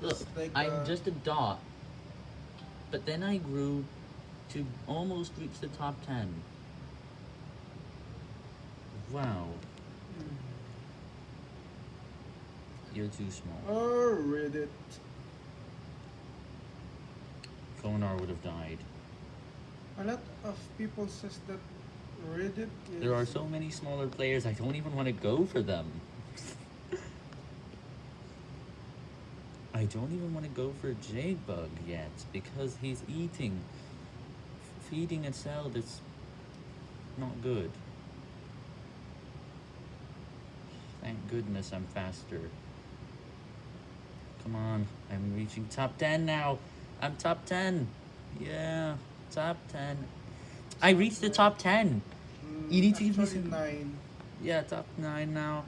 Look, like, I'm uh, just a dot. But then I grew to almost reach the top 10. Wow. You're too small. Oh, Reddit. Konar would have died. A lot of people says that Reddit is... There are so many smaller players, I don't even want to go for them. I don't even want to go for Jadebug yet, because he's eating. Feeding a cell that's not good. Thank goodness I'm faster. Come on, I'm reaching top 10 now. I'm top 10. Yeah, top 10. I reached the top 10. Mm, You need to give me some- nine. Yeah, top 9 now.